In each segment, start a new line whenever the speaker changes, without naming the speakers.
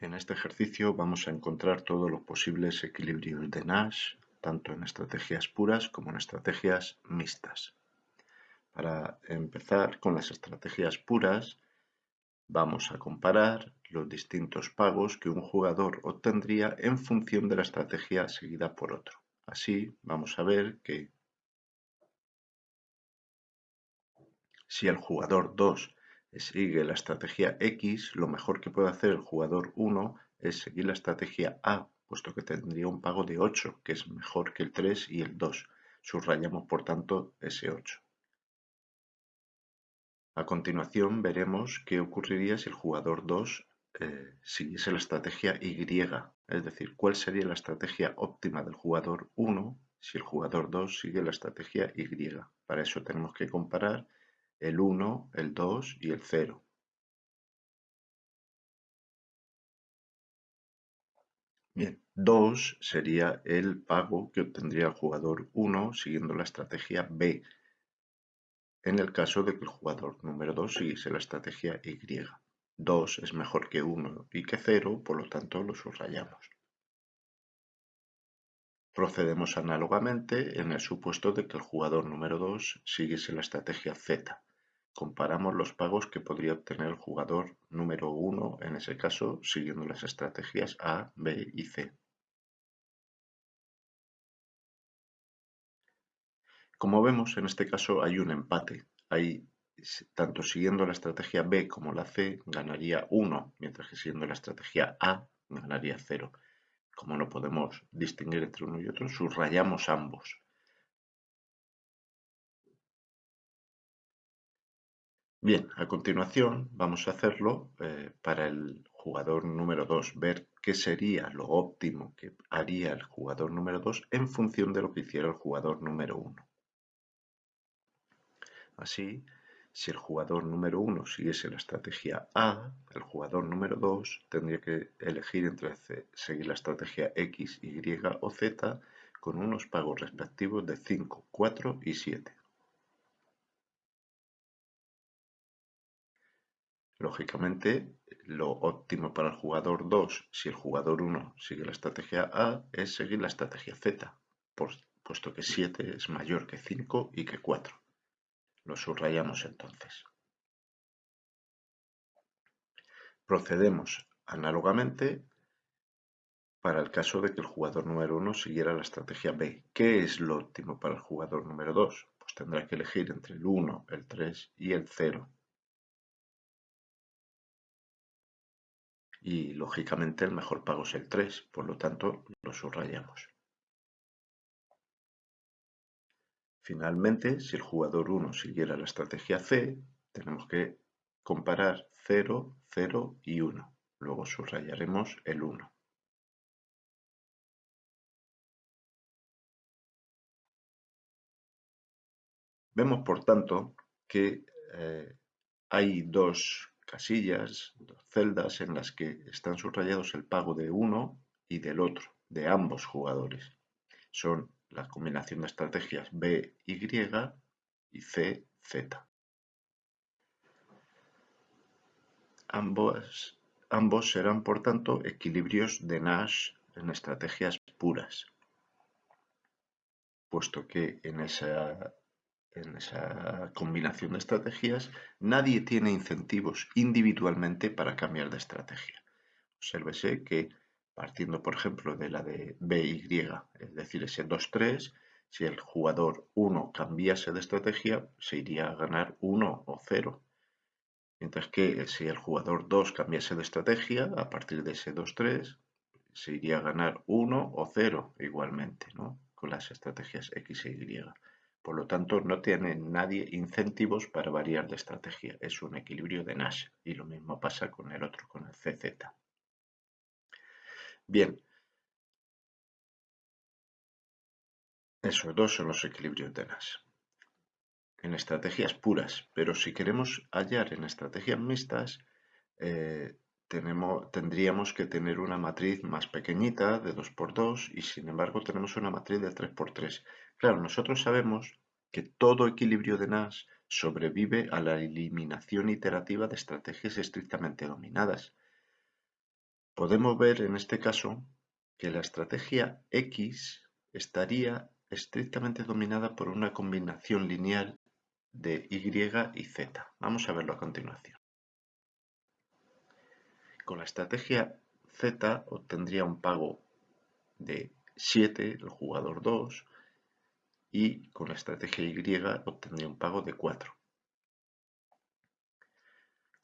En este ejercicio vamos a encontrar todos los posibles equilibrios de Nash, tanto en estrategias puras como en estrategias mixtas. Para empezar con las estrategias puras, vamos a comparar los distintos pagos que un jugador obtendría en función de la estrategia seguida por otro. Así vamos a ver que si el jugador 2 sigue la estrategia X, lo mejor que puede hacer el jugador 1 es seguir la estrategia A, puesto que tendría un pago de 8, que es mejor que el 3 y el 2. Subrayamos, por tanto, ese 8. A continuación veremos qué ocurriría si el jugador 2 eh, siguiese la estrategia Y, es decir, cuál sería la estrategia óptima del jugador 1 si el jugador 2 sigue la estrategia Y. Para eso tenemos que comparar el 1, el 2 y el 0. Bien, 2 sería el pago que obtendría el jugador 1 siguiendo la estrategia B, en el caso de que el jugador número 2 siguiese la estrategia Y. 2 es mejor que 1 y que 0, por lo tanto lo subrayamos. Procedemos análogamente en el supuesto de que el jugador número 2 siguiese la estrategia Z. Comparamos los pagos que podría obtener el jugador número 1 en ese caso siguiendo las estrategias A, B y C. Como vemos, en este caso hay un empate. Hay, tanto siguiendo la estrategia B como la C ganaría 1, mientras que siguiendo la estrategia A ganaría 0. Como no podemos distinguir entre uno y otro, subrayamos ambos. Bien, a continuación vamos a hacerlo eh, para el jugador número 2, ver qué sería lo óptimo que haría el jugador número 2 en función de lo que hiciera el jugador número 1. Así, si el jugador número 1 siguiese la estrategia A, el jugador número 2 tendría que elegir entre seguir la estrategia X, Y o Z con unos pagos respectivos de 5, 4 y 7. Lógicamente, lo óptimo para el jugador 2, si el jugador 1 sigue la estrategia A, es seguir la estrategia Z, puesto que 7 es mayor que 5 y que 4. Lo subrayamos entonces. Procedemos análogamente para el caso de que el jugador número 1 siguiera la estrategia B. ¿Qué es lo óptimo para el jugador número 2? Pues tendrá que elegir entre el 1, el 3 y el 0. y lógicamente el mejor pago es el 3, por lo tanto lo subrayamos. Finalmente, si el jugador 1 siguiera la estrategia C, tenemos que comparar 0, 0 y 1. Luego subrayaremos el 1. Vemos, por tanto, que eh, hay dos casillas, dos celdas en las que están subrayados el pago de uno y del otro, de ambos jugadores. Son la combinación de estrategias B, Y y C, Z. Ambos, ambos serán, por tanto, equilibrios de Nash en estrategias puras, puesto que en esa en esa combinación de estrategias, nadie tiene incentivos individualmente para cambiar de estrategia. Obsérvese que partiendo, por ejemplo, de la de BY, es decir, ese 2-3, si el jugador 1 cambiase de estrategia, se iría a ganar 1 o 0. Mientras que si el jugador 2 cambiase de estrategia, a partir de ese 2-3, se iría a ganar 1 o 0 igualmente, ¿no? con las estrategias X e Y. Por lo tanto, no tiene nadie incentivos para variar de estrategia. Es un equilibrio de Nash. Y lo mismo pasa con el otro, con el CZ. Bien. Esos dos son los equilibrios de Nash. En estrategias puras. Pero si queremos hallar en estrategias mixtas, eh, tendríamos que tener una matriz más pequeñita de 2x2 y sin embargo tenemos una matriz de 3x3. Claro, nosotros sabemos que todo equilibrio de Nash sobrevive a la eliminación iterativa de estrategias estrictamente dominadas. Podemos ver en este caso que la estrategia X estaría estrictamente dominada por una combinación lineal de Y y Z. Vamos a verlo a continuación. Con la estrategia Z obtendría un pago de 7 el jugador 2 y con la estrategia Y obtendría un pago de 4.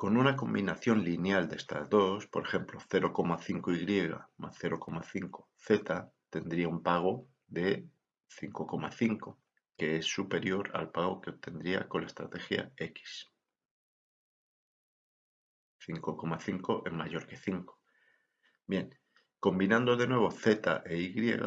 Con una combinación lineal de estas dos, por ejemplo 0,5y más 0,5z, tendría un pago de 5,5, que es superior al pago que obtendría con la estrategia x. 5,5 es mayor que 5. Bien, combinando de nuevo z e y,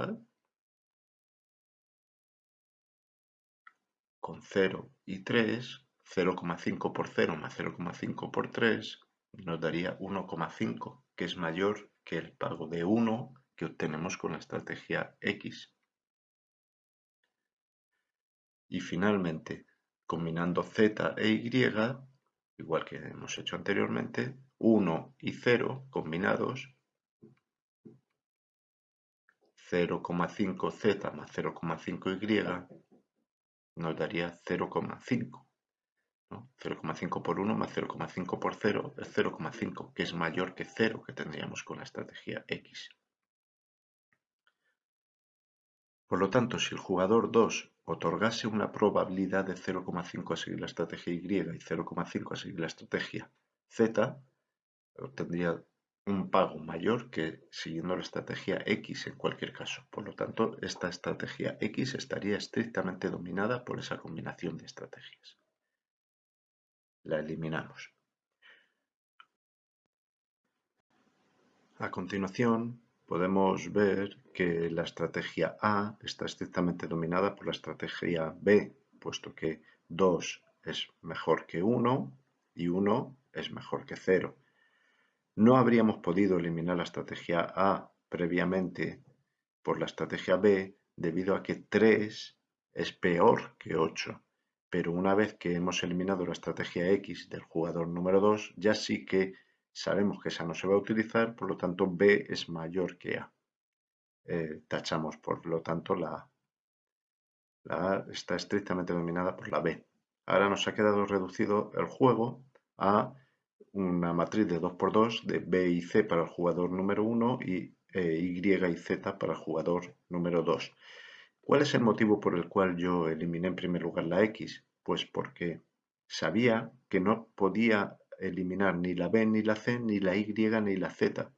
con 0 y 3, 0,5 por 0 más 0,5 por 3 nos daría 1,5, que es mayor que el pago de 1 que obtenemos con la estrategia X. Y finalmente, combinando Z e Y, igual que hemos hecho anteriormente, 1 y 0 combinados, 0,5Z más 0,5Y nos daría 0,5. 0,5 por 1 más 0,5 por 0 es 0,5, que es mayor que 0 que tendríamos con la estrategia X. Por lo tanto, si el jugador 2 otorgase una probabilidad de 0,5 a seguir la estrategia Y y 0,5 a seguir la estrategia Z, obtendría un pago mayor que siguiendo la estrategia X en cualquier caso. Por lo tanto, esta estrategia X estaría estrictamente dominada por esa combinación de estrategias la eliminamos. A continuación, podemos ver que la estrategia A está estrictamente dominada por la estrategia B, puesto que 2 es mejor que 1 y 1 es mejor que 0. No habríamos podido eliminar la estrategia A previamente por la estrategia B debido a que 3 es peor que 8 pero una vez que hemos eliminado la estrategia X del jugador número 2, ya sí que sabemos que esa no se va a utilizar, por lo tanto B es mayor que A. Eh, tachamos, por lo tanto, la A. La A está estrictamente dominada por la B. Ahora nos ha quedado reducido el juego a una matriz de 2x2 de B y C para el jugador número 1 y eh, Y y Z para el jugador número 2. ¿Cuál es el motivo por el cual yo eliminé en primer lugar la X? Pues porque sabía que no podía eliminar ni la B, ni la C, ni la Y, ni la Z.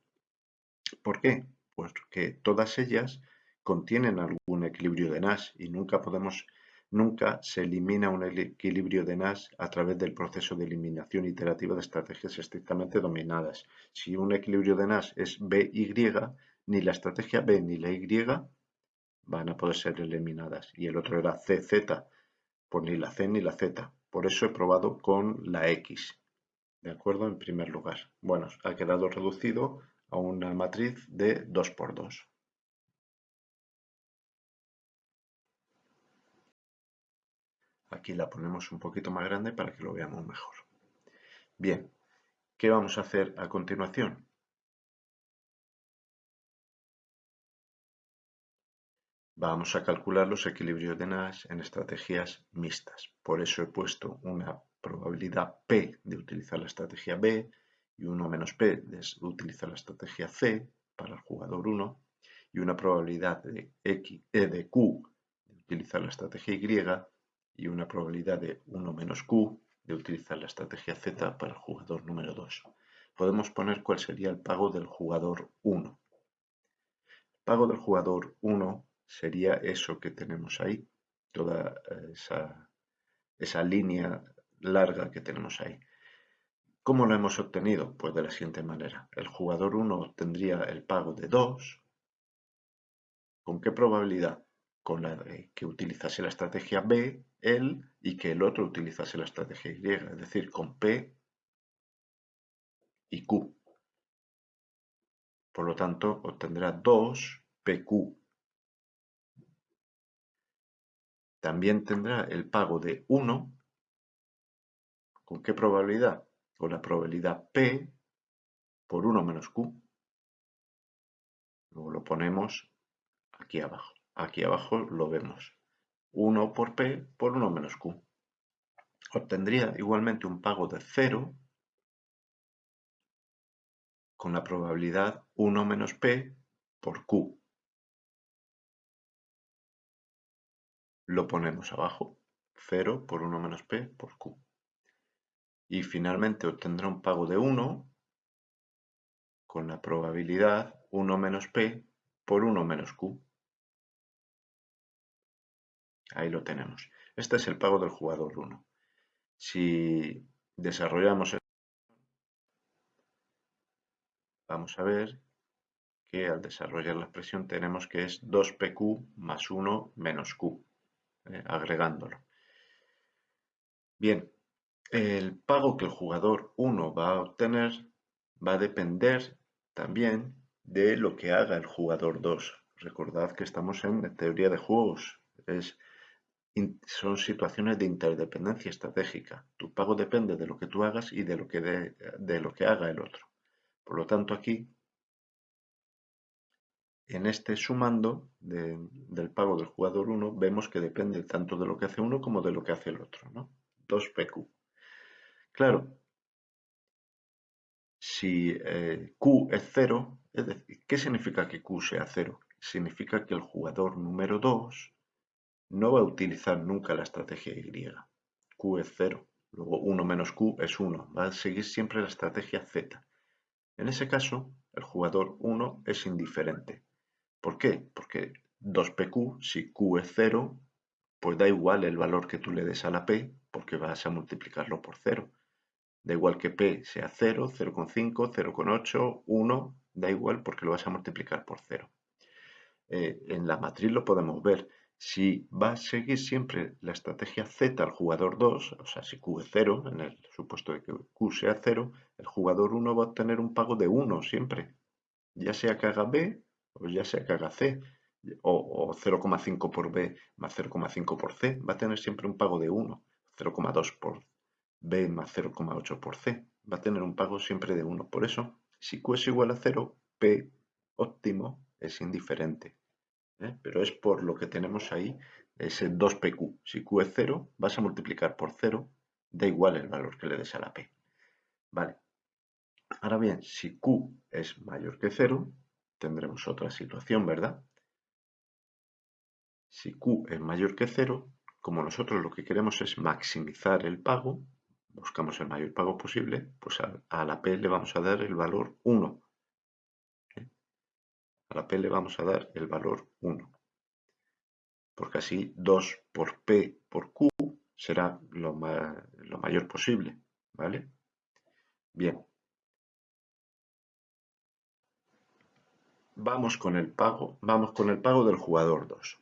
¿Por qué? Pues que todas ellas contienen algún equilibrio de Nash y nunca podemos, nunca se elimina un equilibrio de Nash a través del proceso de eliminación iterativa de estrategias estrictamente dominadas. Si un equilibrio de Nash es BY, ni la estrategia B ni la Y van a poder ser eliminadas. Y el otro era CZ, por ni la C ni la Z. Por eso he probado con la X. ¿De acuerdo? En primer lugar. Bueno, ha quedado reducido a una matriz de 2 por 2. Aquí la ponemos un poquito más grande para que lo veamos mejor. Bien, ¿qué vamos a hacer a continuación? Vamos a calcular los equilibrios de Nash en estrategias mixtas. Por eso he puesto una probabilidad P de utilizar la estrategia B y 1 menos P de utilizar la estrategia C para el jugador 1 y una probabilidad de, X, e de Q de utilizar la estrategia Y y una probabilidad de 1 menos Q de utilizar la estrategia Z para el jugador número 2. Podemos poner cuál sería el pago del jugador 1. El pago del jugador 1 sería eso que tenemos ahí, toda eh, esa, esa línea larga que tenemos ahí. ¿Cómo lo hemos obtenido? Pues de la siguiente manera. El jugador 1 obtendría el pago de 2. ¿Con qué probabilidad? Con la de que utilizase la estrategia B, él, y que el otro utilizase la estrategia Y, es decir, con P y Q. Por lo tanto, obtendrá 2 PQ También tendrá el pago de 1. ¿Con qué probabilidad? Con la probabilidad P por 1 menos Q. Luego lo ponemos aquí abajo. Aquí abajo lo vemos. 1 por P por 1 menos Q. Obtendría igualmente un pago de 0 con la probabilidad 1 menos P por Q. Lo ponemos abajo. 0 por 1 menos P por Q. Y finalmente obtendrá un pago de 1 con la probabilidad 1 menos P por 1 menos Q. Ahí lo tenemos. Este es el pago del jugador 1. Si desarrollamos vamos a ver que al desarrollar la expresión tenemos que es 2pq más 1 menos q, eh, agregándolo. Bien, el pago que el jugador 1 va a obtener va a depender también de lo que haga el jugador 2. Recordad que estamos en teoría de juegos. Es, son situaciones de interdependencia estratégica. Tu pago depende de lo que tú hagas y de lo que, de, lo que haga el otro. Por lo tanto, aquí, en este sumando del pago del jugador 1, vemos que depende tanto de lo que hace uno como de lo que hace el otro. ¿no? 2PQ. Claro, si eh, Q es 0, es decir, ¿qué significa que Q sea 0? Significa que el jugador número 2 no va a utilizar nunca la estrategia Y. Q es 0, luego 1 menos Q es 1, va a seguir siempre la estrategia Z. En ese caso, el jugador 1 es indiferente. ¿Por qué? Porque 2PQ, si Q es 0, pues da igual el valor que tú le des a la P, porque vas a multiplicarlo por 0. Da igual que P sea 0, 0,5, 0,8, 1, da igual porque lo vas a multiplicar por 0. Eh, en la matriz lo podemos ver. Si va a seguir siempre la estrategia Z al jugador 2, o sea, si Q es 0, en el supuesto de que Q sea 0, el jugador 1 va a obtener un pago de 1 siempre. Ya sea que haga B o ya sea que haga C, o, o 0,5 por B más 0,5 por C, va a tener siempre un pago de 1. 0,2 por B más 0,8 por C. Va a tener un pago siempre de 1. Por eso, si Q es igual a 0, P óptimo es indiferente. ¿eh? Pero es por lo que tenemos ahí, ese 2PQ. Si Q es 0, vas a multiplicar por 0, da igual el valor que le des a la P. Vale. Ahora bien, si Q es mayor que 0, tendremos otra situación, ¿verdad? Si Q es mayor que 0, como nosotros lo que queremos es maximizar el pago, buscamos el mayor pago posible, pues a, la P le vamos a dar el valor 1. ¿eh? A la P le vamos a dar el valor 1. Porque así 2 por P por Q será lo, lo mayor posible. ¿Vale? Bien. Vamos con el pago, vamos con el pago del jugador 2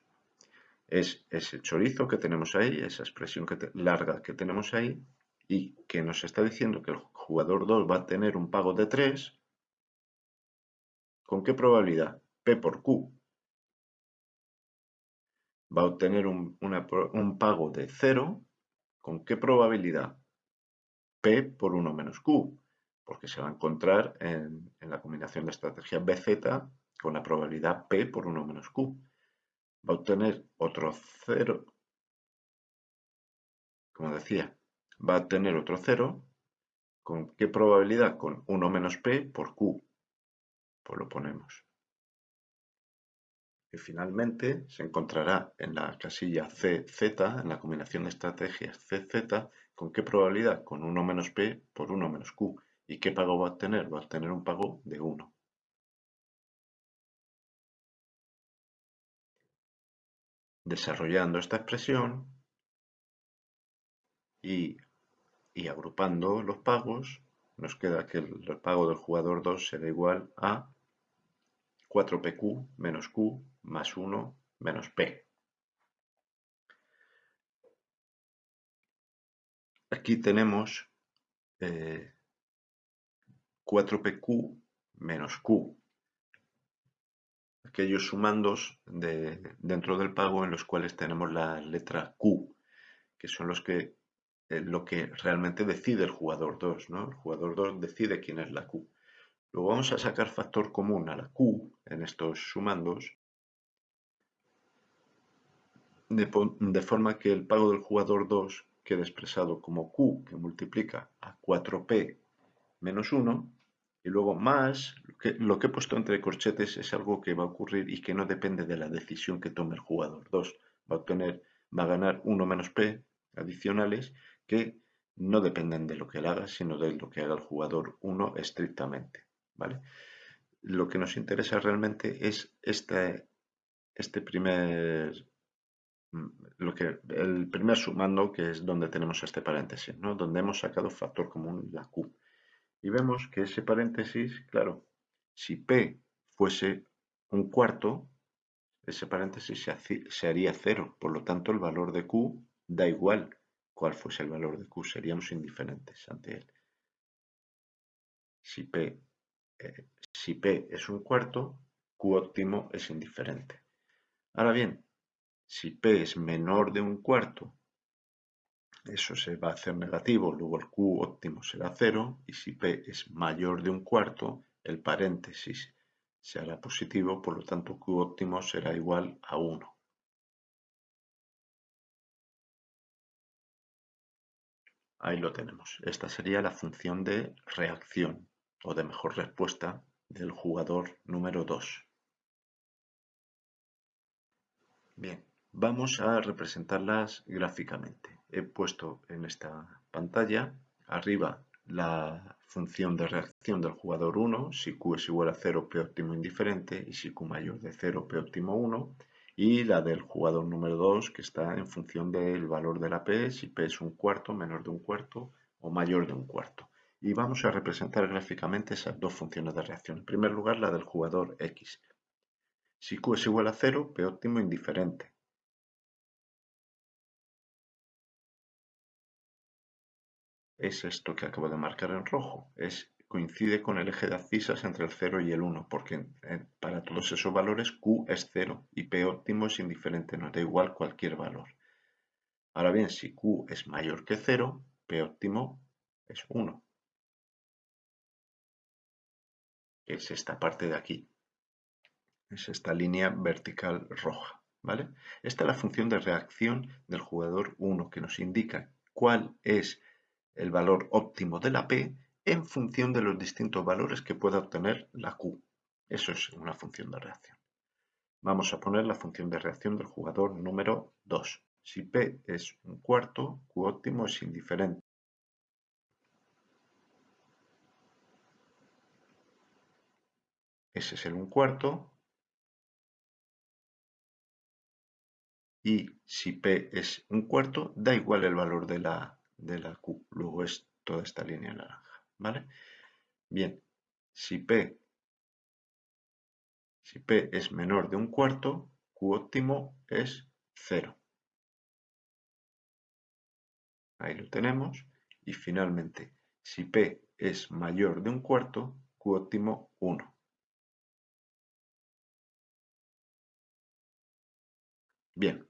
es ese chorizo que tenemos ahí, esa expresión larga que tenemos ahí, y que nos está diciendo que el jugador 2 va a tener un pago de 3, ¿con qué probabilidad? P por Q. Va a obtener un, pago de 0, ¿con qué probabilidad? P por 1 menos Q, porque se va a encontrar en, en la combinación de estrategias BZ con la probabilidad P por 1 menos Q va a obtener otro 0, como decía, va a obtener otro 0, ¿con qué probabilidad? Con 1 menos p por q, pues lo ponemos. Y finalmente se encontrará en la casilla CZ, en la combinación de estrategias CZ, ¿con qué probabilidad? Con 1 menos p por 1 menos q. ¿Y qué pago va a obtener? Va a obtener un pago de 1. Desarrollando esta expresión y, agrupando los pagos, nos queda que el, pago del jugador 2 será igual a 4pq menos q más 1 menos p. Aquí tenemos 4pq eh, menos q aquellos sumandos de, dentro del pago en los cuales tenemos la letra Q, que son los que eh, lo que realmente decide el jugador 2, ¿no? El jugador 2 decide quién es la Q. Luego vamos a sacar factor común a la Q en estos sumandos de, forma que el pago del jugador 2 quede expresado como Q que multiplica a 4P menos 1 y luego más, lo que, he puesto entre corchetes es algo que va a ocurrir y que no depende de la decisión que tome el jugador 2. Va a, obtener, va a ganar 1 menos P adicionales que no dependen de lo que él haga, sino de lo que haga el jugador 1 estrictamente. ¿vale? Lo que nos interesa realmente es este, este primer Mm, lo que, el primer sumando, que es donde tenemos este paréntesis, ¿no? donde hemos sacado factor común la Q. Y vemos que ese paréntesis, claro, si P fuese un cuarto, ese paréntesis se, haría cero. Por lo tanto, el valor de Q da igual cuál fuese el valor de Q, seríamos indiferentes ante él. Si P, eh, si P es un cuarto, Q óptimo es indiferente. Ahora bien, si P es menor de un cuarto, eso se va a hacer negativo, luego el Q óptimo será cero, y si P es mayor de un cuarto, el paréntesis se hará positivo, por lo tanto Q óptimo será igual a 1. Ahí lo tenemos. Esta sería la función de reacción o de mejor respuesta del jugador número 2. Bien, Vamos a representarlas gráficamente. He puesto en esta pantalla arriba la función de reacción del jugador 1, si Q es igual a 0, P óptimo indiferente, y si Q mayor de 0, P óptimo 1, y la del jugador número 2, que está en función del valor de la P, si P es un cuarto, menor de un cuarto o mayor de un cuarto. Y vamos a representar gráficamente esas dos funciones de reacción. En primer lugar, la del jugador X. Si Q es igual a 0, P óptimo indiferente. Es esto que acabo de marcar en rojo. Es, coincide con el eje de abscisas entre el 0 y el 1, porque para todos esos valores Q es 0 y P óptimo es indiferente, nos da igual cualquier valor. Ahora bien, si Q es mayor que 0, P óptimo es 1. Es esta parte de aquí. Es esta línea vertical roja. ¿vale? Esta es la función de reacción del jugador 1 que nos indica cuál es el valor óptimo de la P en función de los distintos valores que pueda obtener la Q. Eso es una función de reacción. Vamos a poner la función de reacción del jugador número 2. Si P es un cuarto, Q óptimo es indiferente. Ese es el un cuarto. Y si P es un cuarto, da igual el valor de la de la Q. Luego es toda esta línea naranja. ¿Vale? Bien, si P, si P es menor de un cuarto, Q óptimo es 0. Ahí lo tenemos. Y finalmente, si P es mayor de un cuarto, Q óptimo 1. Bien,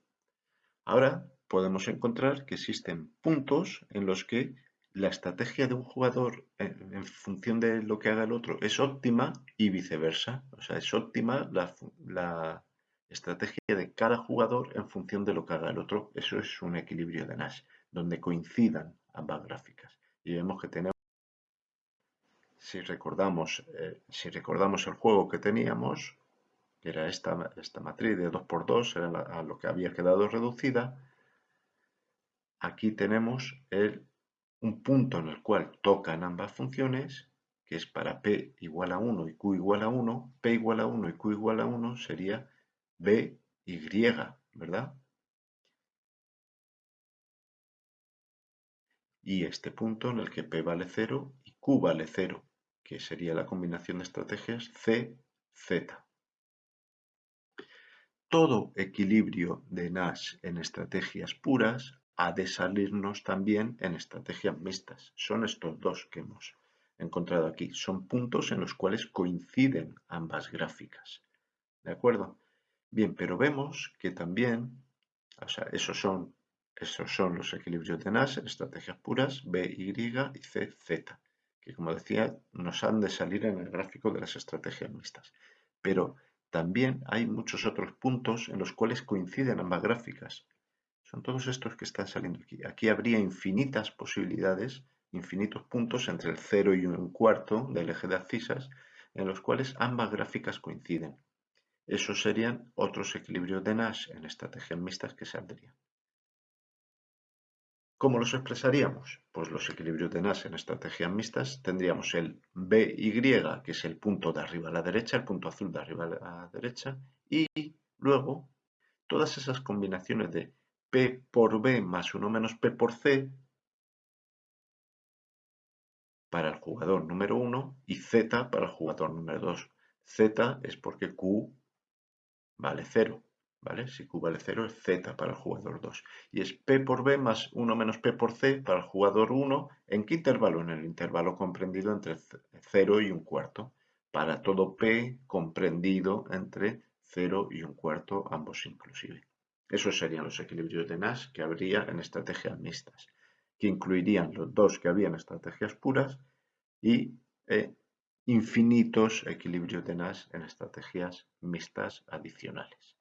ahora podemos encontrar que existen puntos en los que la estrategia de un jugador en, función de lo que haga el otro es óptima y viceversa. O sea, es óptima la, estrategia de cada jugador en función de lo que haga el otro. Eso es un equilibrio de Nash, donde coincidan ambas gráficas. Y vemos que tenemos, si recordamos, eh, si recordamos el juego que teníamos, que era esta, esta matriz de 2x2, era a lo que había quedado reducida, aquí tenemos un punto en el cual tocan ambas funciones, que es para p igual a 1 y q igual a 1, p igual a 1 y q igual a 1 sería b, y, ¿verdad? Y este punto en el que p vale 0 y q vale 0, que sería la combinación de estrategias c, z. Todo equilibrio de Nash en estrategias puras ha de salirnos también en estrategias mixtas. Son estos dos que hemos encontrado aquí. Son puntos en los cuales coinciden ambas gráficas. ¿De acuerdo? Bien, pero vemos que también, o sea, esos son, esos son los equilibrios de Nash estrategias puras, B, Y y C, Z, que como decía nos han de salir en el gráfico de las estrategias mixtas. Pero también hay muchos otros puntos en los cuales coinciden ambas gráficas. Son todos estos que están saliendo aquí. Aquí habría infinitas posibilidades, infinitos puntos entre el 0 y un cuarto del eje de abscisas en los cuales ambas gráficas coinciden. Esos serían otros equilibrios de Nash en estrategias mixtas que saldrían. ¿Cómo los expresaríamos? Pues los equilibrios de Nash en estrategias mixtas tendríamos el BY, que es el punto de arriba a la derecha, el punto azul de arriba a la derecha, y luego todas esas combinaciones de P por B más 1 menos P por C para el jugador número 1 y Z para el jugador número 2. Z es porque Q vale 0. ¿vale? Si Q vale 0 es Z para el jugador 2. Y es P por B más 1 menos P por C para el jugador 1. ¿En qué intervalo? En el intervalo comprendido entre 0 y un cuarto. Para todo P comprendido entre 0 y un cuarto, ambos inclusive. Esos serían los equilibrios de Nash que habría en estrategias mixtas, que incluirían los dos que había en estrategias puras y eh, infinitos equilibrios de Nash en estrategias mixtas adicionales.